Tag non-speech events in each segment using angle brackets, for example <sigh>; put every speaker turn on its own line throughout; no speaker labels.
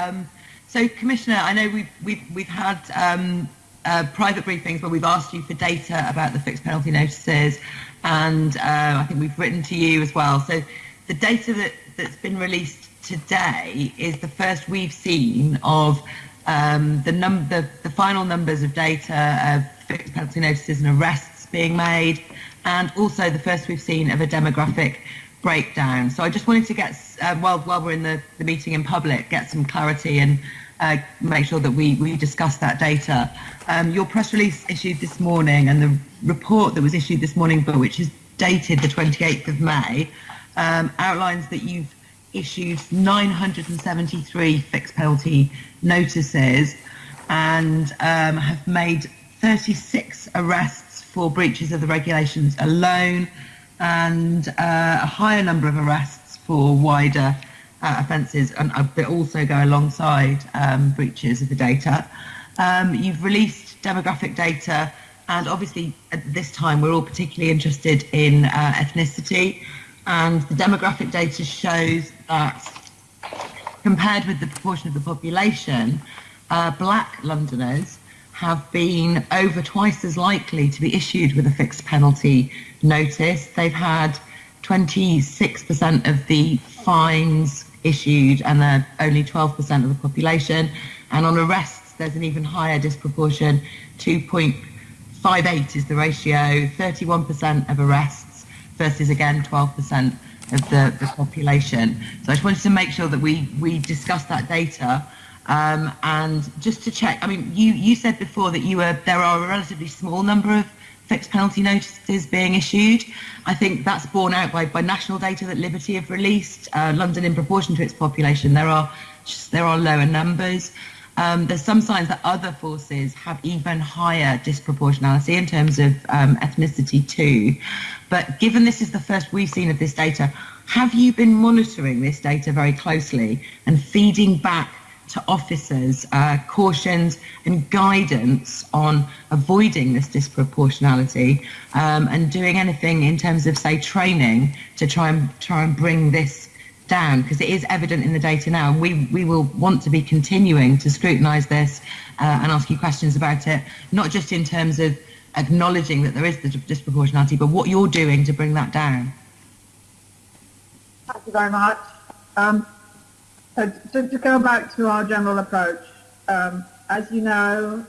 Um, so, Commissioner, I know we've we've we've had um, uh, private briefings where we've asked you for data about the fixed penalty notices, and uh, I think we've written to you as well. So, the data that that's been released today is the first we've seen of um, the, num- the, the final numbers of data of fixed penalty notices and arrests being made, and also the first we've seen of a demographic breakdown. So I just wanted to get, uh, while, while we're in the, the meeting in public, get some clarity and uh, make sure that we, we discuss that data. Um, your press release issued this morning and the report that was issued this morning, but which is dated the 28th of May, um, outlines that you've issued 973 fixed penalty notices and um, have made 36 arrests for breaches of the regulations alone and uh, a higher number of arrests for wider uh, offences and uh, also go alongside um, breaches of the data. Um, you've released demographic data and obviously at this time we're all particularly interested in uh, ethnicity and the demographic data shows that compared with the proportion of the population, uh, black Londoners have been over twice as likely to be issued with a fixed penalty notice. They've had 26% of the fines issued and they're only 12% of the population. And on arrests, there's an even higher disproportion. 2.58 is the ratio, 31% of arrests versus again 12% of the, the population. So I just wanted to make sure that we, we discuss that data. Um, and just to check, I mean, you, you said before that you were there are a relatively small number of fixed penalty notices being issued. I think that's borne out by, by national data that Liberty have released. Uh, London, in proportion to its population, there are there are lower numbers. Um, there's some signs that other forces have even higher disproportionality in terms of um, ethnicity too. But given this is the first we've seen of this data, have you been monitoring this data very closely and feeding back to officers uh, cautions and guidance on avoiding this disproportionality um, and doing anything in terms of, say, training to try and try and bring this down because it is evident in the data now. We, we will want to be continuing to scrutinise this uh, and ask you questions about it, not just in terms of acknowledging that there is the disproportionality, but what you're doing to bring that down.
Thank you very much. Um, so to, to, go back to our general approach, um, as you know,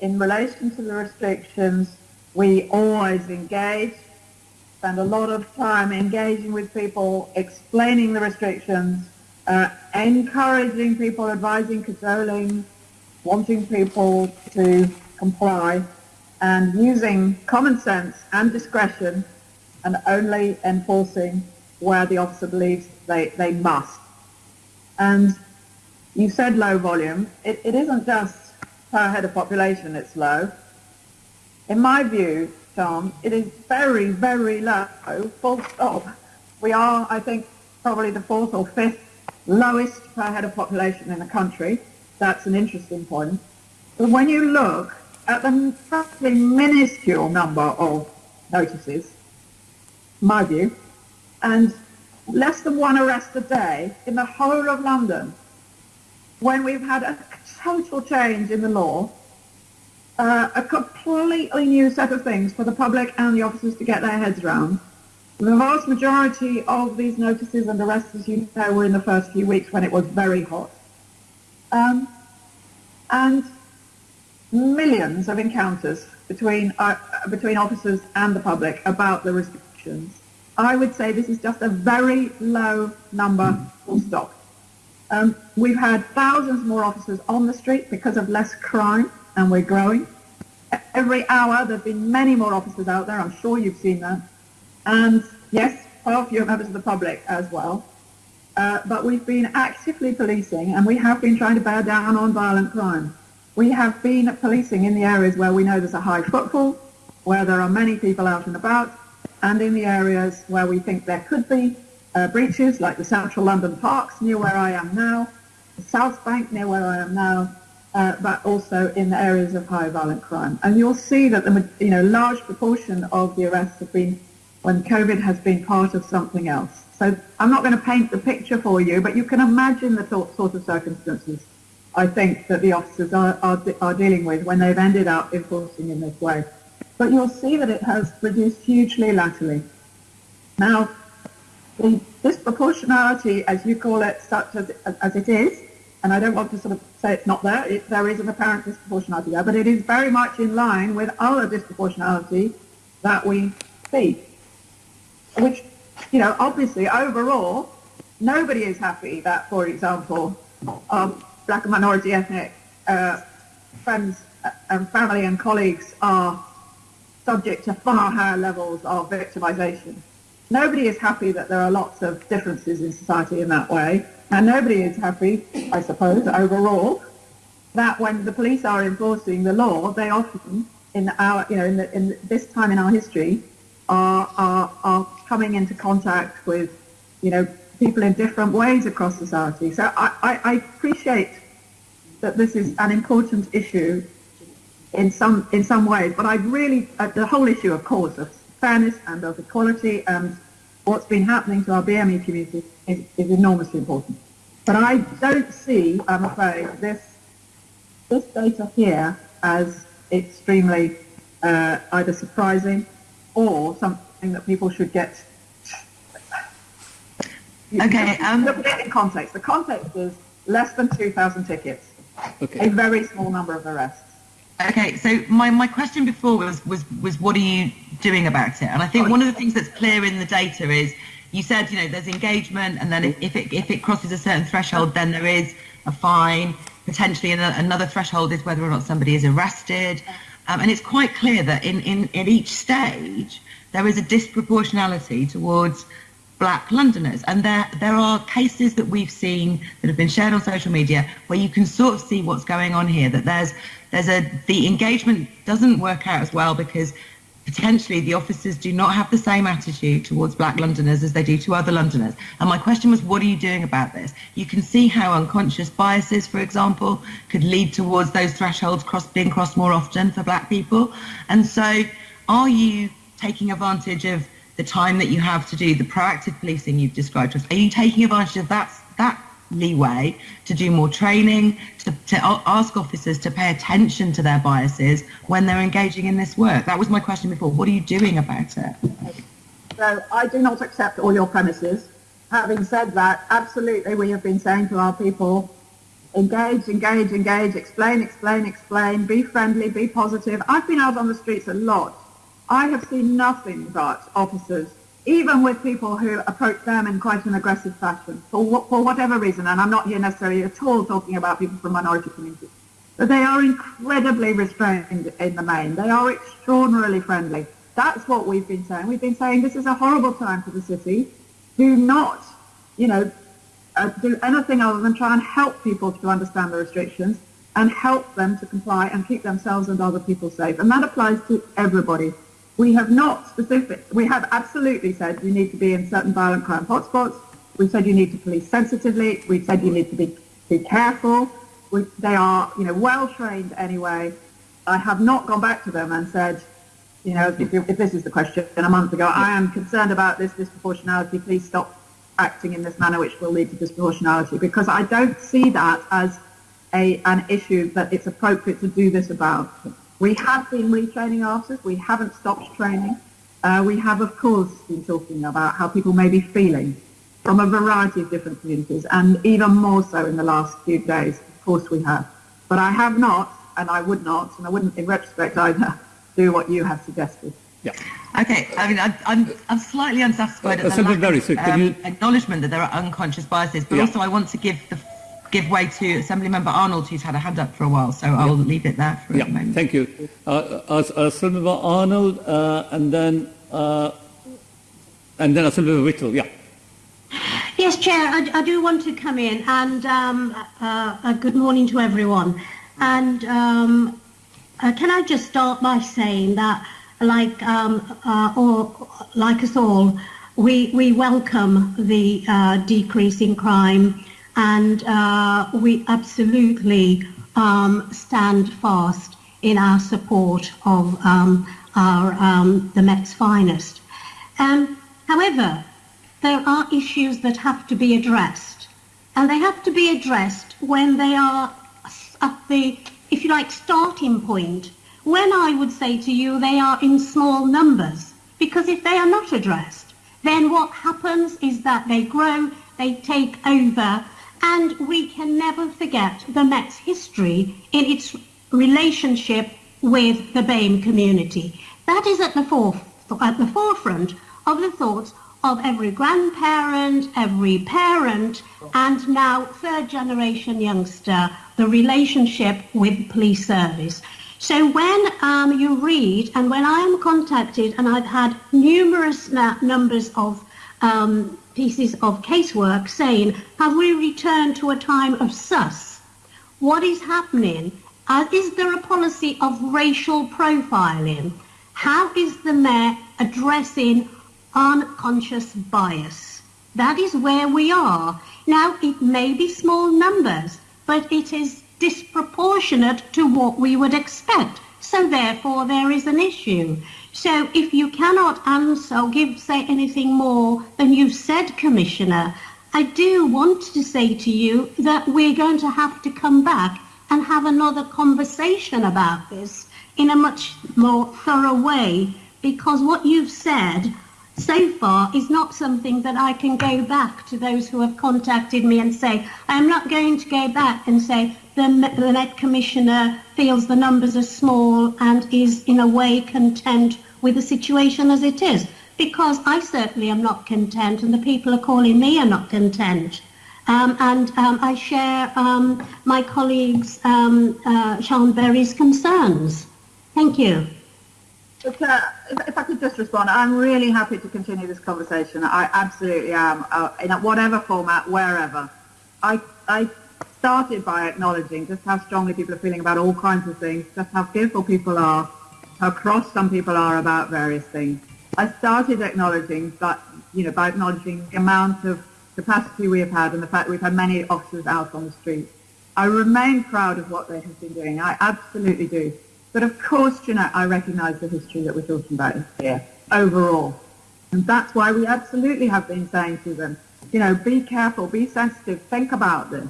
in relation to the restrictions, we always engage spend a lot of time engaging with people, explaining the restrictions, uh, encouraging people, advising, cajoling, wanting people to comply, and using common sense and discretion and only enforcing where the officer believes they, they must. And you said low volume. It, it isn't just per head of population it's low. In my view, Tom, it is very, very low, full stop. We are, I think, probably the fourth or fifth lowest per head of population in the country. That's an interesting point. But when you look at the practically minuscule number of notices, my view, and less than one arrest a day in the whole of London, when we've had a total change in the law, uh, a completely new set of things for the public and the officers to get their heads around. The vast majority of these notices and arrests, as you know, were in the first few weeks when it was very hot. Um, and millions of encounters between, uh, between officers and the public about the restrictions. I would say this is just a very low number, full stop. Um, we've had thousands more officers on the street because of less crime and we're growing. Every hour there have been many more officers out there. I'm sure you've seen that. And yes, far fewer members of the public as well. Uh, but we've been actively policing and we have been trying to bear down on violent crime. We have been policing in the areas where we know there's a high footfall, where there are many people out and about, and in the areas where we think there could be uh, breaches, like the central London parks near where I am now, the South Bank near where I am now, uh, but also in the areas of high violent crime. And you'll see that the you know large proportion of the arrests have been when COVID has been part of something else. So I'm not going to paint the picture for you, but you can imagine the sort of circumstances I think that the officers are, are, are dealing with when they've ended up enforcing in this way. But you'll see that it has reduced hugely latterly. Now, the disproportionality, as you call it, such as, as it is, and I don't want to sort of say it's not there, it, there is an apparent disproportionality there, but it is very much in line with other disproportionality that we see, which, you know, obviously overall, nobody is happy that, for example, um, black and minority ethnic uh, friends and family and colleagues are subject to far higher levels of victimization. Nobody is happy that there are lots of differences in society in that way, and nobody is happy, I suppose, overall, that when the police are enforcing the law, they often, in our, you know, in, the, in this time in our history, are, are, are coming into contact with, you know, people in different ways across society. So I, I, I appreciate that this is an important issue in some in some ways, but I really uh, the whole issue, of course, of fairness and of equality and what's been happening to our BME community is, is enormously important. But I don't see, I'm afraid, this this data here as extremely uh, either surprising or something that people should get
Okay. Um,
Look at it in context. The context is less than 2,000 tickets,
Okay.
a very small number of arrests.
Okay, so my, my question before was, was was what are you doing about it? And I think one of the things that's clear in the data is you said you know there's engagement, and then if, it if it crosses a certain threshold, then there is a fine. Potentially, another threshold is whether or not somebody is arrested, um, and it's quite clear that in, in in each stage there is a disproportionality towards black Londoners. And there, there are cases that we've seen that have been shared on social media where you can sort of see what's going on here, that there's, there's a, the engagement doesn't work out as well because potentially the officers do not have the same attitude towards black Londoners as they do to other Londoners. And my question was, what are you doing about this? You can see how unconscious biases, for example, could lead towards those thresholds cross, being crossed more often for black people. And so are you taking advantage of the time that you have to do the proactive policing you've described to us, are you taking advantage of that, that leeway to do more training, to, to ask officers to pay attention to their biases when they're engaging in this work? That was my question before. What are you doing about it?
So I do not accept all your premises. Having said that, absolutely we have been saying to our people, engage, engage, engage, explain, explain, explain, be friendly, be positive. I've been out on the streets a lot I have seen nothing but officers, even with people who approach them in quite an aggressive fashion, for, for whatever reason, and I'm not here necessarily at all talking about people from minority communities, but they are incredibly restrained in the main. They are extraordinarily friendly. That's what we've been saying. We've been saying this is a horrible time for the city. Do not, you know, uh, do anything other than try and help people to understand the restrictions and help them to comply and keep themselves and other people safe. And that applies to everybody. We have not specific, we have absolutely said you need to be in certain violent crime hotspots. We've said you need to police sensitively. We've said you need to be, be careful. We, they are, you know, well trained anyway. I have not gone back to them and said, you know, if, if this is the question a month ago, I am concerned about this disproportionality. Please stop acting in this manner, which will lead to disproportionality, because I don't see that as a, an issue that it's appropriate to do this about. We have been retraining officers. We haven't stopped training. Uh, we have, of course, been talking about how people may be feeling from a variety of different communities, and even more so in the last few days. Of course, we have. But I have not, and I would not, and I wouldn't, in retrospect, either, <laughs> do what you have suggested.
Yeah.
Okay, I mean, I, I'm, I'm slightly unsatisfied
Uh,
at the lack
Berry,
of,
so
um,
you-
acknowledgement that there are unconscious biases, but
Yeah.
also I want to give the give way to Assemblymember Arnold, who's had a hand up for a while, so I'll leave it there for
Yeah,
a moment.
thank you. Uh, uh, Assemblymember Arnold, uh, and then uh, and then Assemblymember Whittle. Yeah.
Yes, Chair, I, I do want to come in and um, uh, uh, good morning to everyone. And um, uh, can I just start by saying that, like um, uh, or like us all, we we welcome the uh, decrease in crime, and uh, we absolutely um, stand fast in our support of um, our um, the Met's finest. Um, however, there are issues that have to be addressed. And they have to be addressed when they are at the, if you like, starting point. When I would say to you they are in small numbers. Because if they are not addressed, then what happens is that they grow, they take over, and we can never forget the Met's history in its relationship with the BAME community. That is at the, foref- at the forefront of the thoughts of every grandparent, every parent, and now third generation youngster, the relationship with police service. So when um, you read, and when I am contacted, and I've had numerous numbers of um, pieces of casework saying, have we returned to a time of sus? What is happening? Uh, is there a policy of racial profiling? How is the mayor addressing unconscious bias? That is where we are. Now, it may be small numbers, but it is disproportionate to what we would expect. So therefore, there is an issue. So if you cannot answer or give, say anything more than you've said, Commissioner, I do want to say to you that we're going to have to come back and have another conversation about this in a much more thorough way because what you've said so far is not something that I can go back to those who have contacted me and say, I'm not going to go back and say the, the Met Commissioner feels the numbers are small and is in a way content with the situation as it is. Because I certainly am not content and the people are calling me are not content. Um, and um, I share um, my colleagues um, uh, Sian Berry's concerns. Thank you.
Uh, if, if, I could just respond, I'm really happy to continue this conversation. I absolutely am, uh, in whatever format, wherever. I, I started by acknowledging just how strongly people are feeling about all kinds of things, just how fearful people are, how cross some people are about various things. I started acknowledging that, you know, by acknowledging the amount of capacity we have had and the fact we've had many officers out on the street. I remain proud of what they have been doing. I absolutely do. But of course, Jennette, I recognise the history that we're talking about here overall. And that's why we absolutely have been saying to them, you know, be careful, be sensitive, think about this.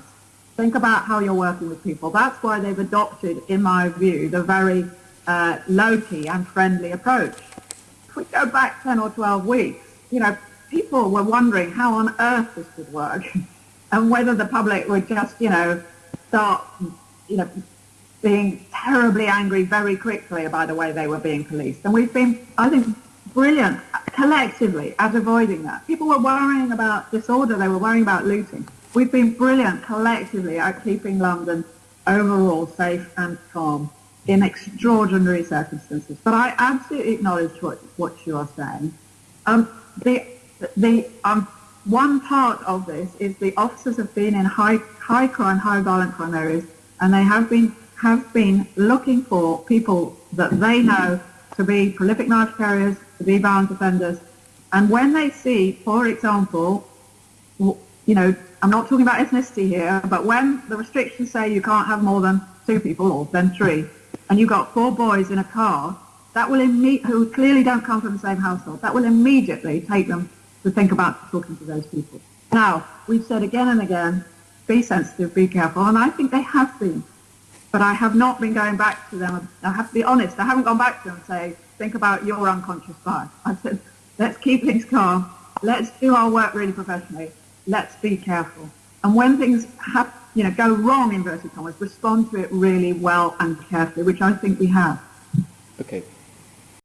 Think about how you're working with people. That's why they've adopted, in my view, the very uh, low-key and friendly approach. If we go back 10 or 12 weeks, you know, people were wondering how on earth this would work <laughs> and whether the public would just, you know, start, you know, being terribly angry very quickly by the way they were being policed. And we've been, I think, brilliant collectively at avoiding that. People were worrying about disorder, they were worrying about looting. We've been brilliant collectively at keeping London overall safe and calm in extraordinary circumstances. But I absolutely acknowledge what, what you are saying. Um, the the um, one part of this is the officers have been in high high crime, high violent crime areas, and they have been have been looking for people that they know to be prolific knife carriers, to be violent offenders. And when they see, for example, you know, I'm not talking about ethnicity here, but when the restrictions say you can't have more than two people or then three, and you've got four boys in a car, that will imme- who clearly don't come from the same household, that will immediately take them to think about talking to those people. Now, we've said again and again, be sensitive, be careful, and I think they have been. But I have not been going back to them. I have to be honest. I haven't gone back to them and say, think about your unconscious bias. I said, let's keep things calm. Let's do our work really professionally. Let's be careful. And when things have, you know, go wrong, in inverted commas, respond to it really well and carefully, which I think we have.
Okay.